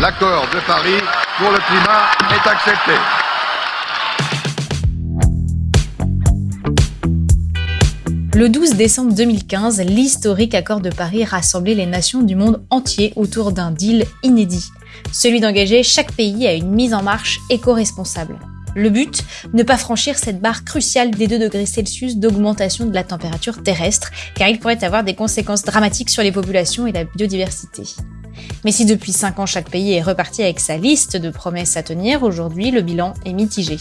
L'accord de Paris pour le climat est accepté. Le 12 décembre 2015, l'historique accord de Paris rassemblait les nations du monde entier autour d'un deal inédit, celui d'engager chaque pays à une mise en marche éco-responsable. Le but, ne pas franchir cette barre cruciale des 2 degrés Celsius d'augmentation de la température terrestre, car il pourrait avoir des conséquences dramatiques sur les populations et la biodiversité. Mais si depuis 5 ans chaque pays est reparti avec sa liste de promesses à tenir, aujourd'hui le bilan est mitigé.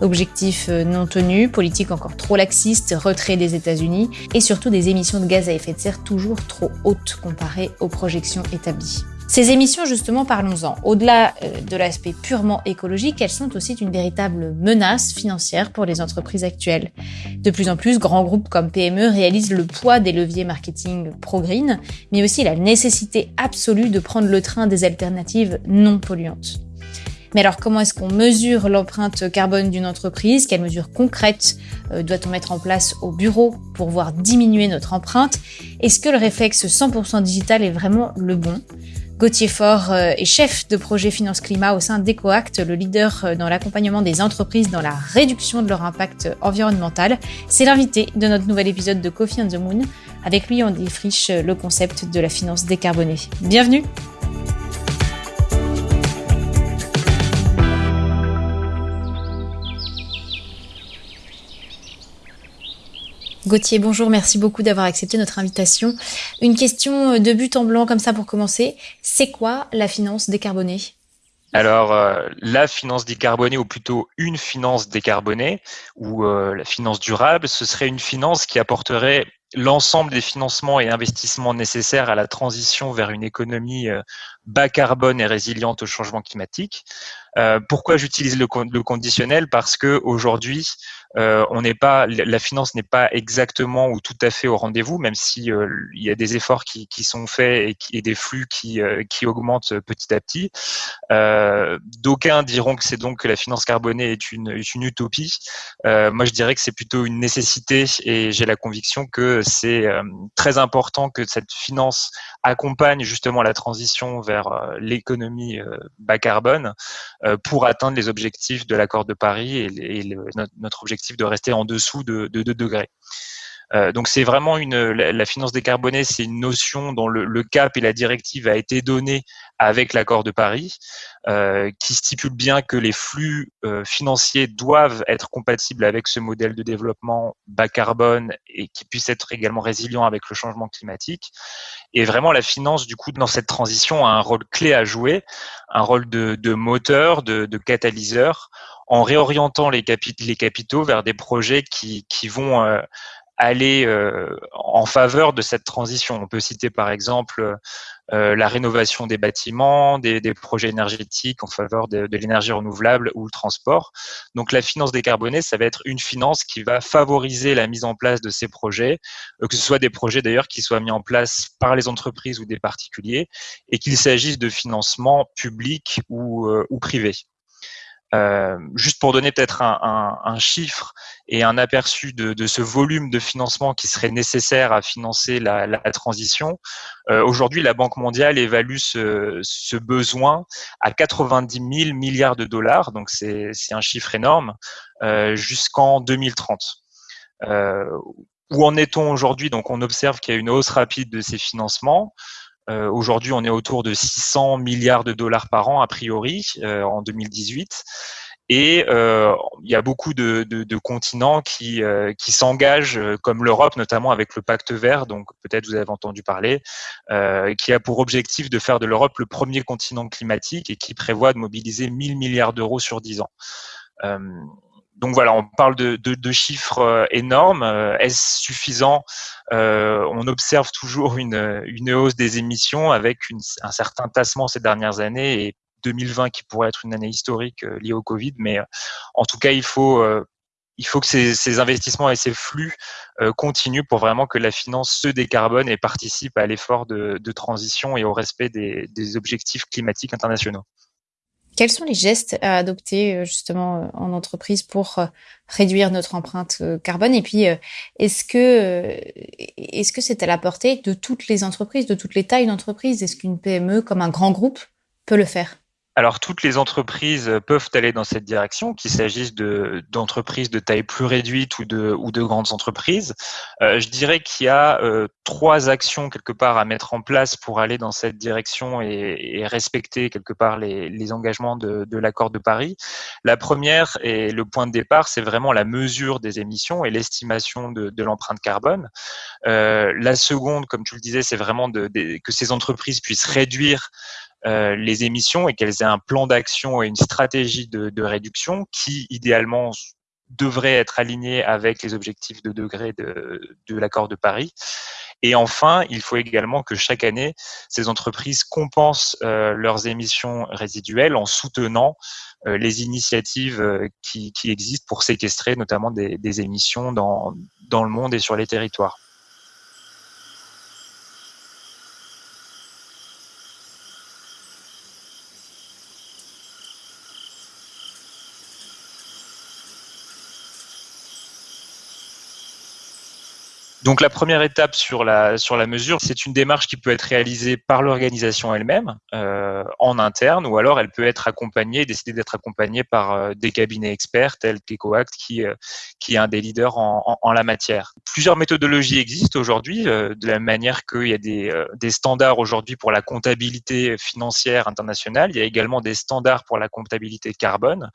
Objectifs euh, non tenus, politique encore trop laxiste, retrait des États-Unis et surtout des émissions de gaz à effet de serre toujours trop hautes comparées aux projections établies. Ces émissions, justement, parlons-en. Au-delà euh, de l'aspect purement écologique, elles sont aussi une véritable menace financière pour les entreprises actuelles. De plus en plus, grands groupes comme PME réalisent le poids des leviers marketing pro-green, mais aussi la nécessité absolue de prendre le train des alternatives non polluantes. Mais alors, comment est-ce qu'on mesure l'empreinte carbone d'une entreprise? Quelles mesures concrètes euh, doit-on mettre en place au bureau pour voir diminuer notre empreinte? Est-ce que le réflexe 100% digital est vraiment le bon? Gauthier Faure euh, est chef de projet Finance Climat au sein d'EcoAct, le leader euh, dans l'accompagnement des entreprises dans la réduction de leur impact environnemental. C'est l'invité de notre nouvel épisode de Coffee on the Moon. Avec lui, on défriche le concept de la finance décarbonée. Bienvenue Gauthier, bonjour, merci beaucoup d'avoir accepté notre invitation. Une question de but en blanc comme ça pour commencer. C'est quoi la finance décarbonée? Alors, euh, la finance décarbonée, ou plutôt une finance décarbonée, ou euh, la finance durable, ce serait une finance qui apporterait l'ensemble des financements et investissements nécessaires à la transition vers une économie euh, bas carbone et résiliente au changement climatique. Euh, pourquoi j'utilise le, conditionnel? Parce que aujourd'hui, euh, on n'est pas, la finance n'est pas exactement ou tout à fait au rendez-vous, même si euh, il y a des efforts qui, sont faits et, des flux qui, augmentent petit à petit. D'aucuns diront que c'est donc que la finance carbonée est une utopie. moi, je dirais que c'est plutôt une nécessité et j'ai la conviction que c'est très important que cette finance accompagne justement la transition vers l'économie bas carbone euh, pour atteindre les objectifs de l'accord de Paris et, et notre objectif de rester en dessous de, de 2 degrés. Euh, donc c'est vraiment une la, finance décarbonée, c'est une notion dont le, le, cap et la directive a été donné avec l'accord de Paris, euh, qui stipule bien que les flux euh, financiers doivent être compatibles avec ce modèle de développement bas carbone et qui puisse être également résilient avec le changement climatique. Et vraiment, la finance, du coup, dans cette transition, a un rôle clé à jouer, un rôle de, de moteur, de, de, catalyseur, en réorientant les, capitaux vers des projets qui, qui vont euh, aller euh, en faveur de cette transition. On peut citer par exemple euh, la rénovation des bâtiments, des, projets énergétiques en faveur de, l'énergie renouvelable ou le transport. Donc la finance décarbonée, ça va être une finance qui va favoriser la mise en place de ces projets, euh, que ce soit des projets d'ailleurs qui soient mis en place par les entreprises ou des particuliers, et qu'il s'agisse de financement public ou, euh, ou privé. Euh, juste pour donner peut-être un, chiffre et un aperçu de, ce volume de financement qui serait nécessaire à financer la, transition, euh, aujourd'hui la Banque mondiale évalue ce, besoin à 90 000 milliards de dollars, donc c'est un chiffre énorme, euh, jusqu'en 2030. Euh, où en est-on aujourd'hui? Donc on observe qu'il y a une hausse rapide de ces financements. Euh, Aujourd'hui, on est autour de 600 milliards de dollars par an, a priori, euh, en 2018. Et euh, il y a beaucoup de, de, de continents qui, euh, qui s'engagent, euh, comme l'Europe, notamment avec le pacte vert, donc peut-être vous avez entendu parler, euh, qui a pour objectif de faire de l'Europe le premier continent climatique et qui prévoit de mobiliser 1000 milliards d'euros sur 10 ans donc voilà, on parle de, de, chiffres euh, énormes. Euh, est-ce suffisant? Euh, On observe toujours une, hausse des émissions avec un certain tassement ces dernières années et 2020 qui pourrait être une année historique liée au Covid. Mais en tout cas, il faut, que ces, investissements et ces flux continuent pour vraiment que la finance se décarbone et participe à l'effort de, transition et au respect des objectifs climatiques internationaux. Quels sont les gestes à adopter euh, justement euh, en entreprise pour euh, réduire notre empreinte carbone? Et puis, est-ce que est-ce que c'est à la portée de toutes les entreprises, de toutes les tailles d'entreprise Est-ce qu'une PME comme un grand groupe peut le faire? Alors, toutes les entreprises peuvent aller dans cette direction, qu'il s'agisse d'entreprises de, taille plus réduite ou de, ou de grandes entreprises. Euh, je dirais qu'il y a euh, trois actions quelque part à mettre en place pour aller dans cette direction et, respecter quelque part les, engagements de, l'accord de Paris. La première et le point de départ, c'est vraiment la mesure des émissions et l'estimation de, l'empreinte carbone. Euh, la seconde, comme tu le disais, c'est vraiment que ces entreprises puissent réduire euh, les émissions et qu'elles aient un plan d'action et une stratégie de, réduction qui, idéalement, devrait être aligné avec les objectifs de degré de, l'accord de Paris. Et enfin, il faut également que chaque année, ces entreprises compensent euh, leurs émissions résiduelles en soutenant euh, les initiatives qui, existent pour séquestrer notamment des, des émissions dans, dans le monde et sur les territoires. Donc la première étape sur la, sur la mesure, c'est une démarche qui peut être réalisée par l'organisation elle-même euh, en interne ou alors elle peut être accompagnée, décider d'être accompagnée par euh, des cabinets experts tels qu'EcoAct qui, euh, qui est un des leaders en, en, la matière. Plusieurs méthodologies existent aujourd'hui euh, de la manière qu'il y a des, des standards aujourd'hui pour la comptabilité financière internationale. Il y a également des standards pour la comptabilité carbone.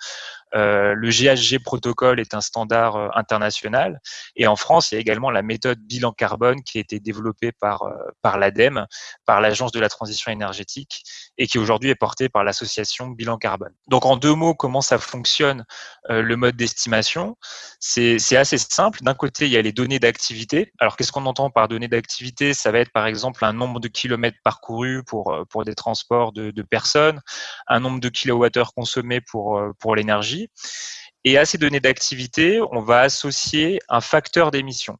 Euh, le GHG protocole est un standard euh, international. Et en France, il y a également la méthode bilan carbone qui a été développée par, euh, par l'ADEME, par l'Agence de la transition énergétique, et qui aujourd'hui est portée par l'association Bilan Carbone. Donc en deux mots, comment ça fonctionne le mode d'estimation? C'est assez simple. D'un côté, il y a les données d'activité. Alors qu'est-ce qu'on entend par données d'activité? Ça va être par exemple un nombre de kilomètres parcourus pour, pour des transports de, personnes, un nombre de kilowattheures consommés pour, pour l'énergie et à ces données d'activité, on va associer un facteur d'émission.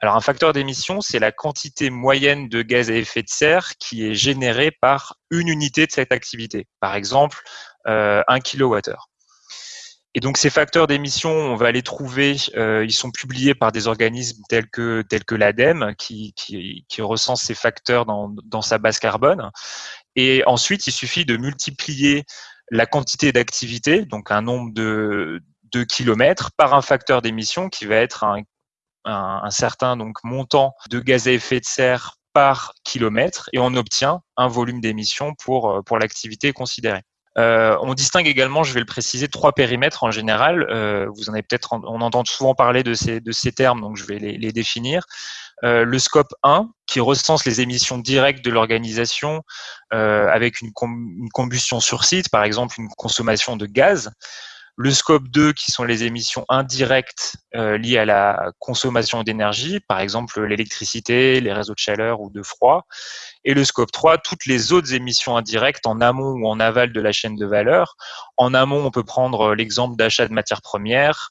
Alors un facteur d'émission, c'est la quantité moyenne de gaz à effet de serre qui est générée par une unité de cette activité. Par exemple, euh, 1 kWh. Et donc ces facteurs d'émission, on va les trouver, euh, ils sont publiés par des organismes tels que, l'ADEME, qui, recense ces facteurs dans, dans sa base carbone. Et ensuite, il suffit de multiplier la quantité d'activité, donc un nombre de, kilomètres, par un facteur d'émission qui va être un, certain donc montant de gaz à effet de serre par kilomètre et on obtient un volume d'émission pour, euh, pour l'activité considérée. Euh, on distingue également, je vais le préciser, trois périmètres en général. Euh, vous en avez peut-être, on entend souvent parler de ces, de ces termes, donc je vais les, définir. Euh, le scope 1 qui recense les émissions directes de l'organisation avec une, combustion sur site, par exemple une consommation de gaz. Le scope 2 qui sont les émissions indirectes euh, liées à la consommation d'énergie, par exemple l'électricité, les réseaux de chaleur ou de froid. Et le scope 3, toutes les autres émissions indirectes en amont ou en aval de la chaîne de valeur. En amont, on peut prendre l'exemple d'achat de matières premières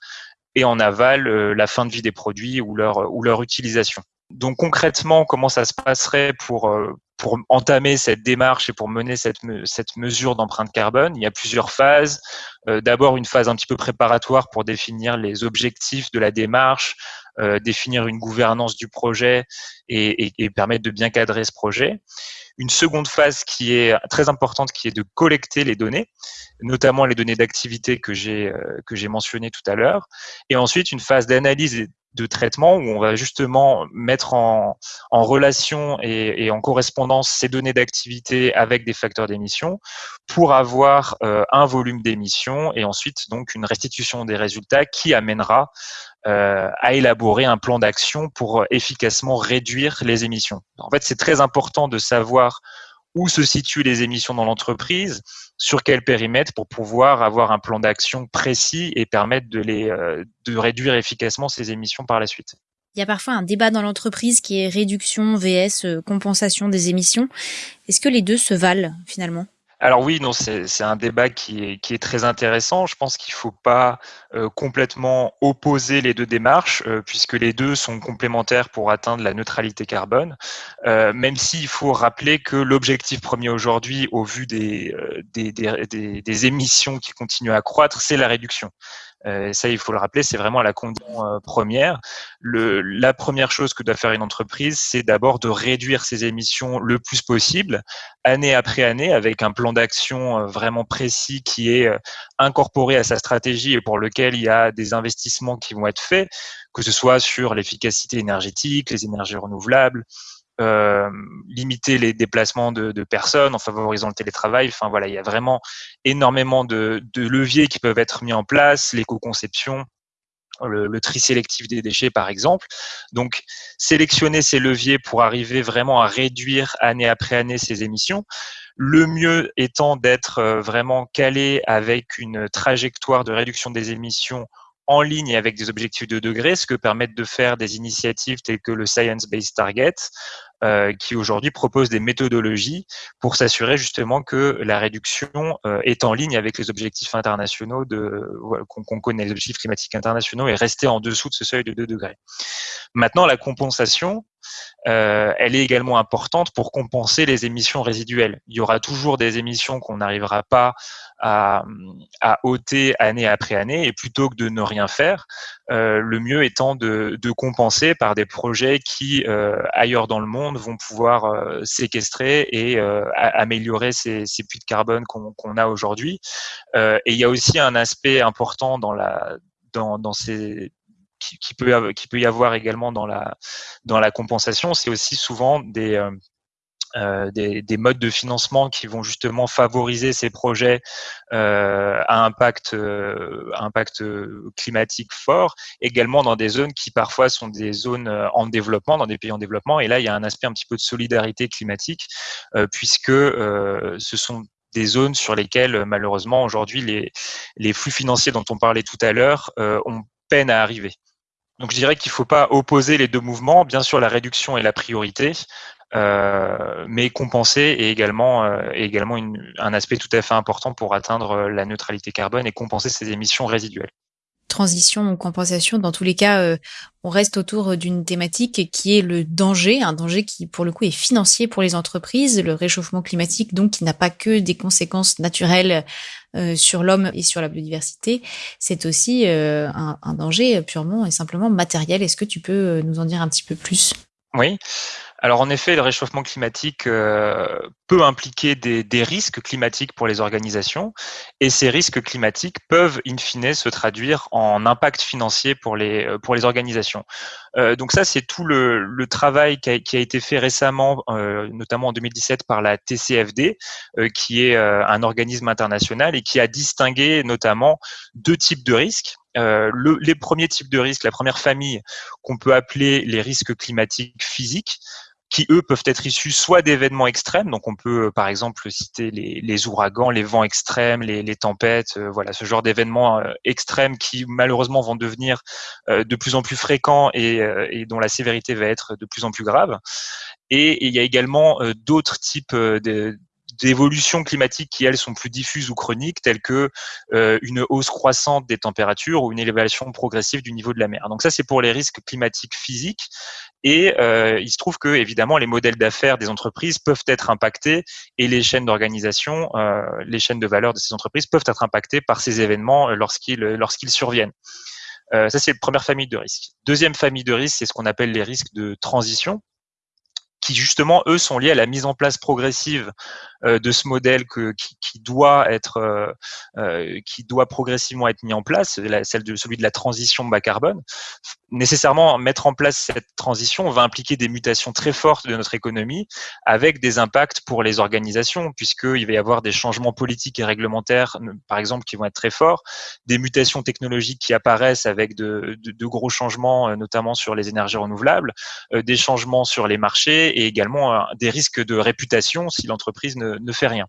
et en aval, la fin de vie des produits ou leur, utilisation. Donc concrètement, comment ça se passerait pour, euh, entamer cette démarche et pour mener cette mesure d'empreinte carbone? Il y a plusieurs phases. Euh, d'abord, une phase un petit peu préparatoire pour définir les objectifs de la démarche, euh, définir une gouvernance du projet et, et, permettre de bien cadrer ce projet. Une seconde phase qui est très importante, qui est de collecter les données, notamment les données d'activité que j'ai j'ai mentionnées tout à l'heure. Et ensuite, une phase d'analyse de traitement où on va justement mettre en, relation et, et, en correspondance ces données d'activité avec des facteurs d'émission pour avoir euh, un volume d'émission et ensuite donc une restitution des résultats qui amènera euh, à élaborer un plan d'action pour efficacement réduire les émissions. En fait, c'est très important de savoir où se situent les émissions dans l'entreprise, sur quel périmètre pour pouvoir avoir un plan d'action précis et permettre de, euh, réduire efficacement ces émissions par la suite. Il y a parfois un débat dans l'entreprise qui est réduction vs euh, compensation des émissions. Est-ce que les deux se valent finalement? Alors oui, non, c'est un débat qui est, très intéressant. Je pense qu'il ne faut pas euh, complètement opposer les deux démarches, euh, puisque les deux sont complémentaires pour atteindre la neutralité carbone, euh, même s'il faut rappeler que l'objectif premier aujourd'hui, au vu des, des, émissions qui continuent à croître, c'est la réduction. Euh, ça, il faut le rappeler, c'est vraiment la condition euh, première. La première chose que doit faire une entreprise, c'est d'abord de réduire ses émissions le plus possible, année après année, avec un plan d'action euh, vraiment précis qui est incorporé à sa stratégie et pour lequel il y a des investissements qui vont être faits, que ce soit sur l'efficacité énergétique, les énergies renouvelables, euh, limiter les déplacements de, personnes en favorisant le télétravail. Enfin voilà, il y a vraiment énormément de, de leviers qui peuvent être mis en place, l'éco-conception. Le, le, tri sélectif des déchets, par exemple. Donc, sélectionner ces leviers pour arriver vraiment à réduire année après année ces émissions. Le mieux étant d'être euh, vraiment calé avec une trajectoire de réduction des émissions en ligne avec des objectifs de degré, ce que permettent de faire des initiatives telles que le Science Based Target, euh, qui aujourd'hui propose des méthodologies pour s'assurer justement que la réduction euh, est en ligne avec les objectifs internationaux de qu'on connaît, les objectifs climatiques internationaux et rester en dessous de ce seuil de 2 degrés. Maintenant, la compensation, euh, elle est également importante pour compenser les émissions résiduelles. Il y aura toujours des émissions qu'on n'arrivera pas à, ôter année après année, et plutôt que de ne rien faire, euh, le mieux étant de, compenser par des projets qui, euh, ailleurs dans le monde, vont pouvoir séquestrer et améliorer ces, puits de carbone qu'on a aujourd'hui. Et il y a aussi un aspect important dans ces qui, peut, qui peut y avoir également dans la, dans la compensation, c'est aussi souvent des, euh, euh, des, des, modes de financement qui vont justement favoriser ces projets euh, à impact, impact climatique fort, également dans des zones qui parfois sont des zones en développement, dans des pays en développement. Et là, il y a un aspect un petit peu de solidarité climatique, puisque ce sont des zones sur lesquelles malheureusement aujourd'hui les, les flux financiers dont on parlait tout à l'heure ont peine à arriver. Donc je dirais qu'il ne faut pas opposer les deux mouvements. Bien sûr, la réduction est la priorité, euh, mais compenser est également, euh, également un aspect tout à fait important pour atteindre euh, la neutralité carbone et compenser ces émissions résiduelles. Transition ou compensation, dans tous les cas, euh, on reste autour d'une thématique qui est le danger, un danger qui pour le coup est financier pour les entreprises, le réchauffement climatique donc qui n'a pas que des conséquences naturelles euh, sur l'homme et sur la biodiversité, c'est aussi euh, un, danger purement et simplement matériel. Est-ce que tu peux nous en dire un petit peu plus? Oui. Alors en effet, le réchauffement climatique euh, peut impliquer des, risques climatiques pour les organisations et ces risques climatiques peuvent in fine se traduire en impact financier pour les, euh, pour les organisations. Euh, donc ça, c'est tout le, travail qui a, été fait récemment, notamment en 2017 par la TCFD, qui est un organisme international et qui a distingué notamment deux types de risques. Le, les premiers types de risques, la première famille qu'on peut appeler les risques climatiques physiques, qui eux peuvent être issus soit d'événements extrêmes, donc on peut euh, par exemple citer les, ouragans, les vents extrêmes, les, tempêtes, euh, voilà ce genre d'événements euh, extrêmes qui malheureusement vont devenir de plus en plus fréquents et, dont la sévérité va être de plus en plus grave. Et il y a également d'autres types de d'évolutions climatiques qui, elles, sont plus diffuses ou chroniques, telles que euh, une hausse croissante des températures ou une élévation progressive du niveau de la mer. Donc ça, c'est pour les risques climatiques physiques. Et euh, il se trouve que, évidemment, les modèles d'affaires des entreprises peuvent être impactés et les chaînes d'organisation, euh, les chaînes de valeur de ces entreprises peuvent être impactées par ces événements lorsqu'ils lorsqu'ils surviennent. Ça, c'est la première famille de risques. Deuxième famille de risques, c'est ce qu'on appelle les risques de transition qui justement eux sont liés à la mise en place progressive de ce modèle que, qui, qui doit être euh, euh, qui doit progressivement être mis en place, la, celle de celui de la transition bas carbone. Nécessairement mettre en place cette transition va impliquer des mutations très fortes de notre économie, avec des impacts pour les organisations, puisqu'il va y avoir des changements politiques et réglementaires, par exemple, qui vont être très forts, des mutations technologiques qui apparaissent avec de, de, de gros changements, notamment sur les énergies renouvelables, des changements sur les marchés et également des risques de réputation si l'entreprise ne, ne, fait rien.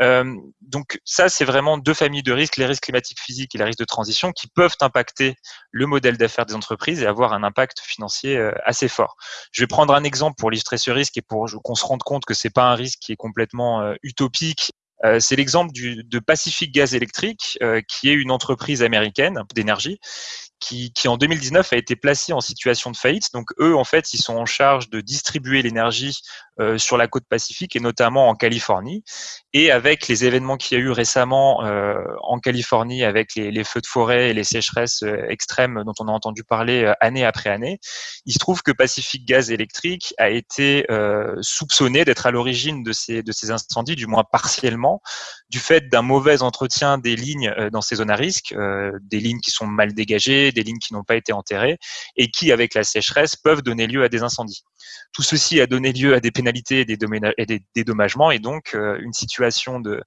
Euh, donc ça, c'est vraiment deux familles de risques, les risques climatiques physiques et les risques de transition, qui peuvent impacter le modèle d'affaires des entreprises et avoir un impact financier euh, assez fort. Je vais prendre un exemple pour illustrer ce risque et pour qu'on se rende compte que c'est pas un risque qui est complètement euh, utopique c'est l'exemple de Pacific Gas Electric, qui est une entreprise américaine d'énergie, qui, en 2019 a été placée en situation de faillite. Donc eux, en fait, ils sont en charge de distribuer l'énergie euh, sur la côte pacifique et notamment en Californie. Et avec les événements qu'il y a eu récemment euh, en Californie, avec les, feux de forêt et les sécheresses euh, extrêmes dont on a entendu parler année après année, il se trouve que Pacific Gaz Electric a été soupçonné d'être à l'origine de ces, de ces incendies, du moins partiellement, du fait d'un mauvais entretien des lignes dans ces zones à risque, des lignes qui sont mal dégagées, des lignes qui n'ont pas été enterrées, et qui, avec la sécheresse, peuvent donner lieu à des incendies. Tout ceci a donné lieu à des pénalités et des, dédommagements et donc euh, une situation de,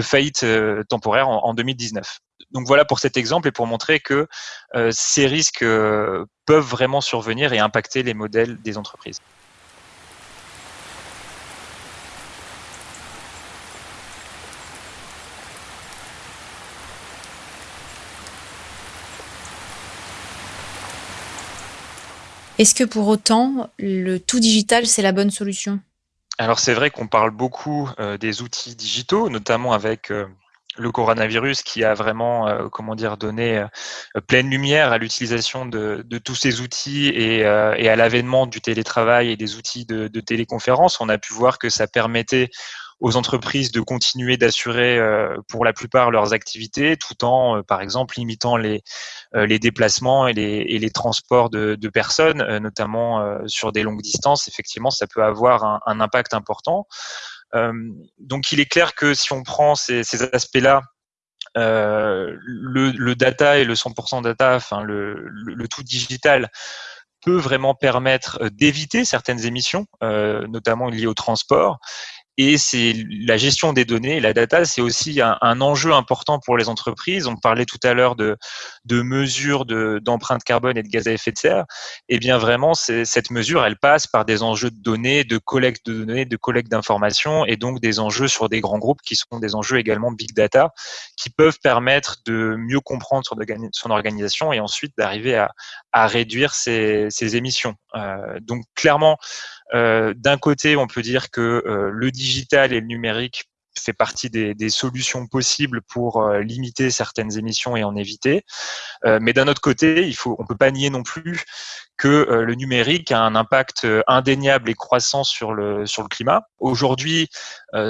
faillite euh, temporaire en, 2019. Donc voilà pour cet exemple et pour montrer que euh, ces risques peuvent vraiment survenir et impacter les modèles des entreprises. Est-ce que pour autant, le tout digital, c'est la bonne solution? Alors c'est vrai qu'on parle beaucoup euh, des outils digitaux, notamment avec euh, le coronavirus qui a vraiment, euh, comment dire, donné pleine lumière à l'utilisation de, tous ces outils et, à l'avènement du télétravail et des outils de, de téléconférence. On a pu voir que ça permettait aux entreprises de continuer d'assurer euh, pour la plupart leurs activités, tout en, euh, par exemple, limitant les, euh, les déplacements et les, et les transports de, de personnes, notamment sur des longues distances. Effectivement, ça peut avoir un, un impact important. donc, il est clair que si on prend ces, ces aspects-là, le, le, data et le 100% data, enfin le, le, tout digital, peut vraiment permettre d'éviter certaines émissions, euh, notamment liées au transport, et c'est la gestion des données, la data, c'est aussi un, enjeu important pour les entreprises. On parlait tout à l'heure de, de mesures d'empreinte carbone et de gaz à effet de serre. Eh bien vraiment, cette mesure, elle passe par des enjeux de données, de collecte de données, de collecte d'informations, et donc des enjeux sur des grands groupes qui sont des enjeux également big data, qui peuvent permettre de mieux comprendre son, organisation et ensuite d'arriver à, à, réduire ses, émissions. Euh, donc clairement, d'un côté, on peut dire que euh, le digital et le numérique fait partie des, des solutions possibles pour euh, limiter certaines émissions et en éviter. Euh, mais d'un autre côté, il faut, on peut pas nier non plus que euh, le numérique a un impact indéniable et croissant sur le sur le climat. Aujourd'hui,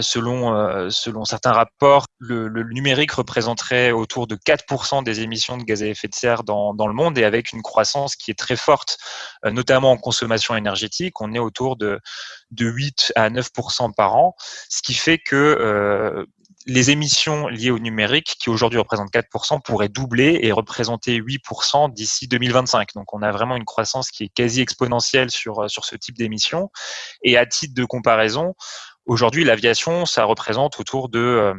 selon selon certains rapports, le, le, numérique représenterait autour de 4% des émissions de gaz à effet de serre dans dans le monde et avec une croissance qui est très forte, notamment en consommation énergétique. On est autour de de 8 à 9% par an, ce qui fait que euh, les émissions liées au numérique, qui aujourd'hui représentent 4% pourraient doubler et représenter 8% d'ici 2025. Donc on a vraiment une croissance qui est quasi exponentielle sur, sur ce type d'émissions. Et à titre de comparaison, aujourd'hui l'aviation, ça représente autour de... Euh,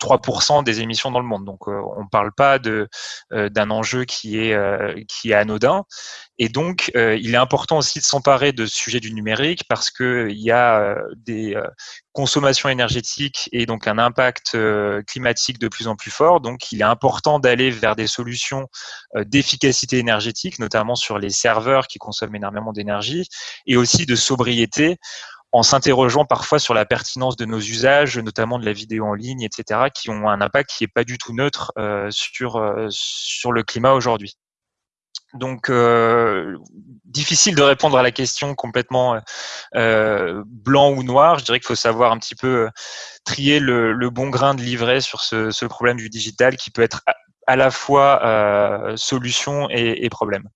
3% des émissions dans le monde. Donc, euh, on ne parle pas euh, d'un enjeu qui est euh, qui est anodin. Et donc, il est important aussi de s'emparer de ce sujet du numérique parce que il y a des consommations énergétiques et donc un impact climatique de plus en plus fort. Donc, il est important d'aller vers des solutions d'efficacité énergétique, notamment sur les serveurs qui consomment énormément d'énergie, et aussi de sobriété en s'interrogeant parfois sur la pertinence de nos usages, notamment de la vidéo en ligne, etc., qui ont un impact qui n'est pas du tout neutre euh, sur, euh, sur le climat aujourd'hui. Donc, euh, difficile de répondre à la question complètement blanc ou noir. Je dirais qu'il faut savoir un petit peu trier le, bon grain de livret sur ce, problème du digital qui peut être à, la fois solution et problème.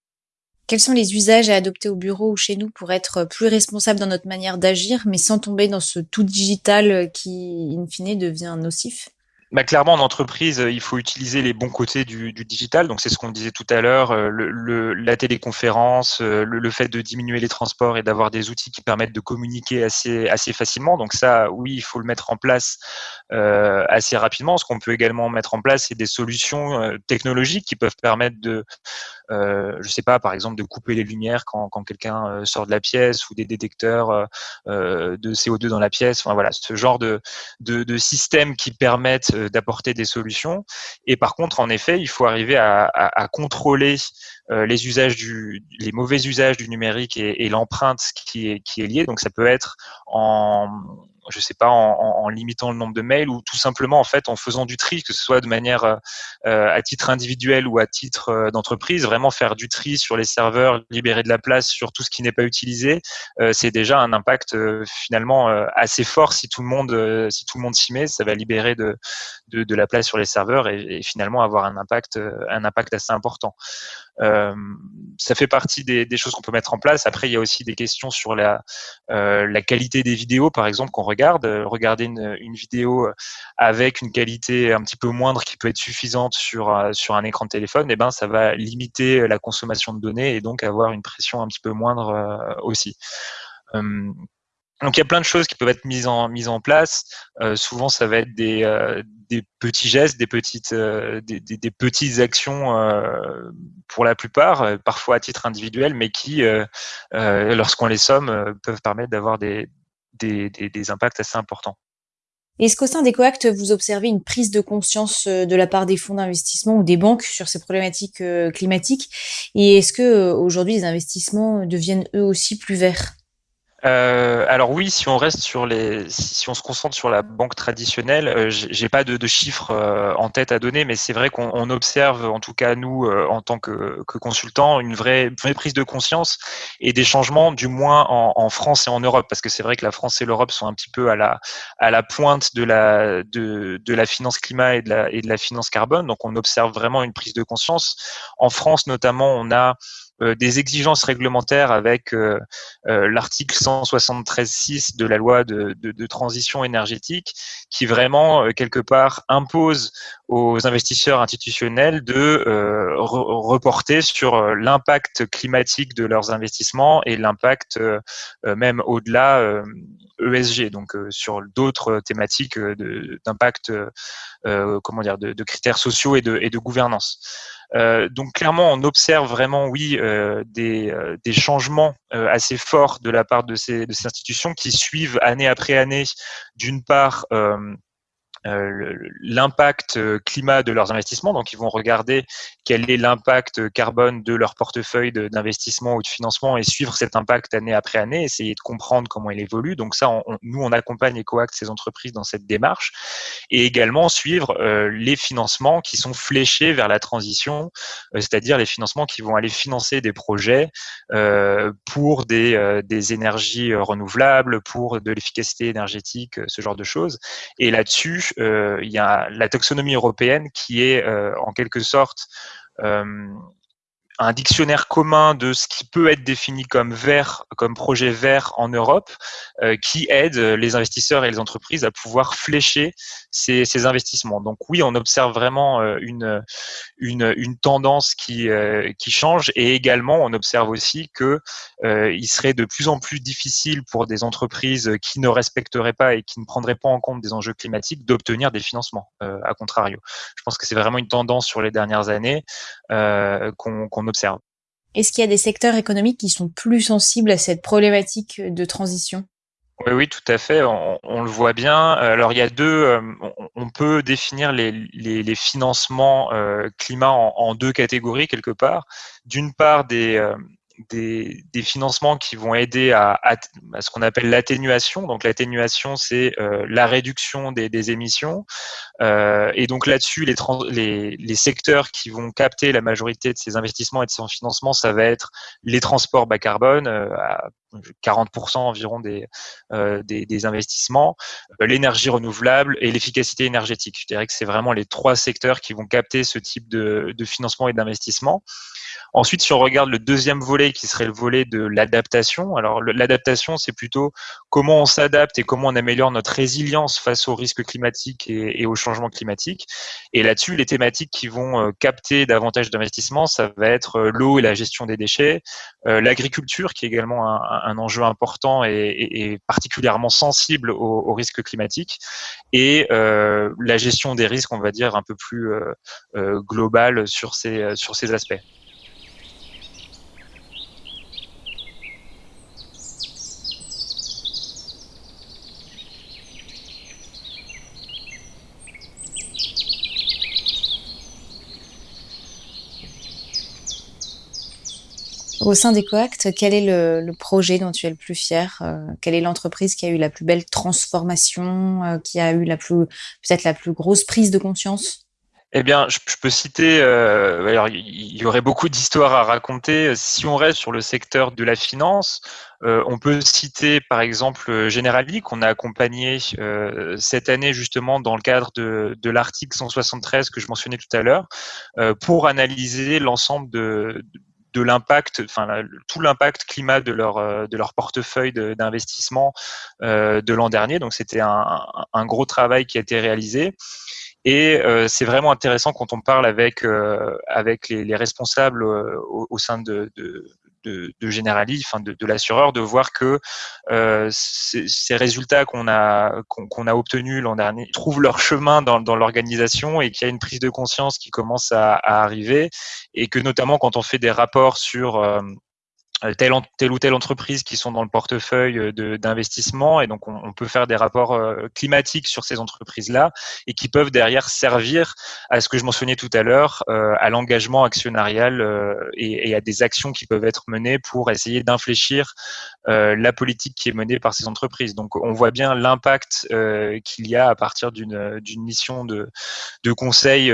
Quels sont les usages à adopter au bureau ou chez nous pour être plus responsables dans notre manière d'agir, mais sans tomber dans ce tout digital qui, in fine, devient nocif? Bah, clairement, en entreprise, il faut utiliser les bons côtés du, du digital. Donc, c'est ce qu'on disait tout à l'heure, euh, le, la téléconférence, euh, le, le, fait de diminuer les transports et d'avoir des outils qui permettent de communiquer assez, assez facilement. Donc, ça, oui, il faut le mettre en place euh, assez rapidement. Ce qu'on peut également mettre en place, c'est des solutions euh, technologiques qui peuvent permettre de, euh, je sais pas, par exemple, de couper les lumières quand, quand quelqu'un sort de la pièce ou des détecteurs de CO2 dans la pièce. Enfin, voilà, ce genre de, de, de systèmes qui permettent d'apporter des solutions. Et par contre, en effet, il faut arriver à, contrôler euh, les usages du, les mauvais usages du numérique et, l'empreinte qui est liée. Donc, ça peut être en je sais pas, en, limitant le nombre de mails ou tout simplement en fait en faisant du tri, que ce soit de manière à titre individuel ou à titre d'entreprise, vraiment faire du tri sur les serveurs, libérer de la place sur tout ce qui n'est pas utilisé, c'est déjà un impact finalement assez fort si tout le monde si tout le monde s'y met, ça va libérer de, de, la place sur les serveurs et, et, finalement avoir un impact un impact assez important. Euh, ça fait partie des, choses qu'on peut mettre en place. Après, il y a aussi des questions sur la, euh, qualité des vidéos, par exemple, qu'on regarde. Euh, regarder une, vidéo avec une qualité un petit peu moindre qui peut être suffisante sur, un écran de téléphone, eh ben, ça va limiter la consommation de données et donc avoir une pression un petit peu moindre aussi. Donc il y a plein de choses qui peuvent être mises en, en place. Euh, souvent, ça va être des, euh, petits gestes, des petites, euh, des, petites actions pour la plupart, parfois à titre individuel, mais qui, lorsqu'on les somme, peuvent permettre d'avoir des, des, des, impacts assez importants. Est-ce qu'au sein des coacts, vous observez une prise de conscience de la part des fonds d'investissement ou des banques sur ces problématiques climatiques? Et est-ce que aujourd'hui les investissements deviennent eux aussi plus verts? Euh, alors oui, si on reste sur les, si on se concentre sur la banque traditionnelle, euh, j'ai pas de, de chiffres euh, en tête à donner, mais c'est vrai qu'on observe, en tout cas nous, euh, en tant que, que consultants, une vraie, vraie, prise de conscience et des changements, du moins en, en France et en Europe, parce que c'est vrai que la France et l'Europe sont un petit peu à la, à la pointe de la, de, de la finance climat et de la, et de la finance carbone, donc on observe vraiment une prise de conscience. En France notamment, on a des exigences réglementaires avec euh, euh, l'article 173.6 de la loi de, transition énergétique qui vraiment, quelque part, impose aux investisseurs institutionnels de reporter sur l'impact climatique de leurs investissements et l'impact même au-delà ESG, e donc sur d'autres thématiques d'impact, comment dire, de, critères sociaux et de, gouvernance. Euh, donc clairement, on observe vraiment, oui, euh, des, euh, des, changements assez forts de la part de ces, institutions qui suivent année après année, d'une part, euh, um, l'impact euh, climat de leurs investissements. Donc, ils vont regarder quel est l'impact carbone de leur portefeuille d'investissement ou de financement et suivre cet impact année après année, essayer de comprendre comment il évolue. Donc, ça, on, nous, on accompagne EcoAct, ces entreprises, dans cette démarche et également suivre euh, les financements qui sont fléchés vers la transition, c'est-à-dire les financements qui vont aller financer des projets pour des, des énergies renouvelables, pour de l'efficacité énergétique, ce genre de choses. Et là-dessus, euh, il y a la taxonomie européenne qui est euh, en quelque sorte euh, un dictionnaire commun de ce qui peut être défini comme vert, comme projet vert en Europe, euh, qui aide les investisseurs et les entreprises à pouvoir flécher ces, investissements. Donc oui, on observe vraiment euh, une, tendance qui, euh, change et également on observe aussi que il serait de plus en plus difficile pour des entreprises qui ne respecteraient pas et qui ne prendraient pas en compte des enjeux climatiques d'obtenir des financements. à contrario, je pense que c'est vraiment une tendance sur les dernières années qu'on observe. Est-ce qu'il y a des secteurs économiques qui sont plus sensibles à cette problématique de transition? Oui, oui, tout à fait. On, le voit bien. Alors, il y a deux. Euh, on, peut définir les, financements euh, climat en, deux catégories quelque part. D'une part, des, euh, des, financements qui vont aider à, ce qu'on appelle l'atténuation. Donc l'atténuation, c'est euh, la réduction des, émissions. Euh, et donc là-dessus, les, les, secteurs qui vont capter la majorité de ces investissements et de ces financements, ça va être les transports bas carbone, euh, à 40% environ des, des, investissements, l'énergie renouvelable et l'efficacité énergétique. Je dirais que c'est vraiment les trois secteurs qui vont capter ce type de, de financement et d'investissement. Ensuite, si on regarde le deuxième volet, qui serait le volet de l'adaptation, alors l'adaptation, c'est plutôt comment on s'adapte et comment on améliore notre résilience face aux risques climatiques et, aux changements climatiques. Et là-dessus, les thématiques qui vont euh, capter davantage d'investissements, ça va être euh, l'eau et la gestion des déchets, euh, l'agriculture, qui est également un, enjeu important et, particulièrement sensible aux, risques climatiques, et la gestion des risques, on va dire, un peu plus globale sur ces aspects. Au sein d'EcoAct, quel est le, projet dont tu es le plus fier euh, Quelle est l'entreprise qui a eu la plus belle transformation, euh, qui a eu la plus peut-être la plus grosse prise de conscience? Eh bien, je, peux citer, euh, alors il y aurait beaucoup d'histoires à raconter. Si on reste sur le secteur de la finance, on peut citer par exemple Generali qu'on a accompagné cette année justement dans le cadre de l'article 173 que je mentionnais tout à l'heure, pour analyser l'ensemble de, de l'impact, enfin tout l'impact climat de leur de leur portefeuille d'investissement de l'an dernier. Donc c'était un, un, gros travail qui a été réalisé. Et euh, c'est vraiment intéressant quand on parle avec, euh, avec les, les responsables euh, au, au, sein de, de, de, de Generali, enfin de, de l'assureur, de voir que euh, ces résultats qu'on a qu'on a obtenus l'an dernier trouvent leur chemin dans, dans l'organisation et qu'il y a une prise de conscience qui commence à, à, arriver et que notamment quand on fait des rapports sur euh, telle, telle, ou telle entreprise qui sont dans le portefeuille euh, d'investissement et donc on, peut faire des rapports euh, climatiques sur ces entreprises-là et qui peuvent derrière servir à ce que je mentionnais tout à l'heure, à l'engagement actionnarial et, à des actions qui peuvent être menées pour essayer d'infléchir la politique qui est menée par ces entreprises. Donc on voit bien l'impact qu'il y a à partir d'une mission de, de conseil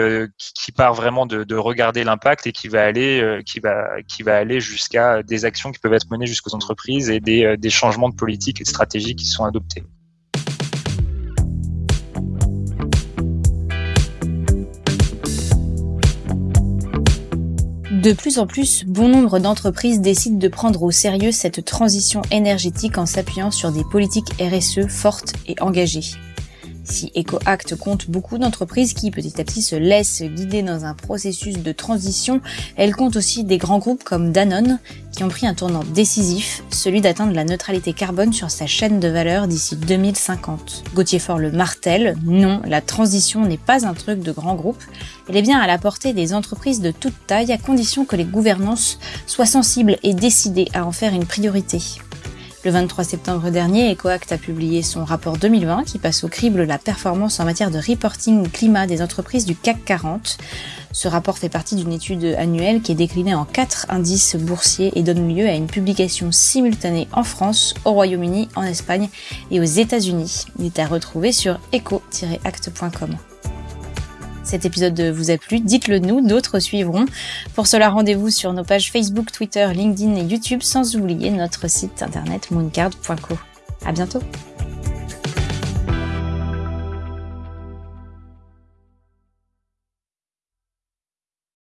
qui, part vraiment de, de regarder l'impact et qui va aller, qui va, qui va aller jusqu'à des actions qui peuvent être menées jusqu'aux entreprises et des, euh, des changements de politique et de stratégie qui sont adoptés. De plus en plus, bon nombre d'entreprises décident de prendre au sérieux cette transition énergétique en s'appuyant sur des politiques RSE fortes et engagées. Si EcoAct compte beaucoup d'entreprises qui petit à petit se laissent guider dans un processus de transition, elle compte aussi des grands groupes comme Danone qui ont pris un tournant décisif, celui d'atteindre la neutralité carbone sur sa chaîne de valeur d'ici 2050. Gauthier Fort le martèle, non, la transition n'est pas un truc de grands groupes, elle est bien à la portée des entreprises de toute taille à condition que les gouvernances soient sensibles et décidées à en faire une priorité. Le 23 septembre dernier, EcoAct a publié son rapport 2020 qui passe au crible la performance en matière de reporting climat des entreprises du CAC 40. Ce rapport fait partie d'une étude annuelle qui est déclinée en quatre indices boursiers et donne lieu à une publication simultanée en France, au Royaume-Uni, en Espagne et aux États-Unis. Il est à retrouver sur eco-act.com. Cet épisode vous a plu, dites-le nous, d'autres suivront. Pour cela, rendez-vous sur nos pages Facebook, Twitter, LinkedIn et YouTube, sans oublier notre site internet mooncard.co. À bientôt!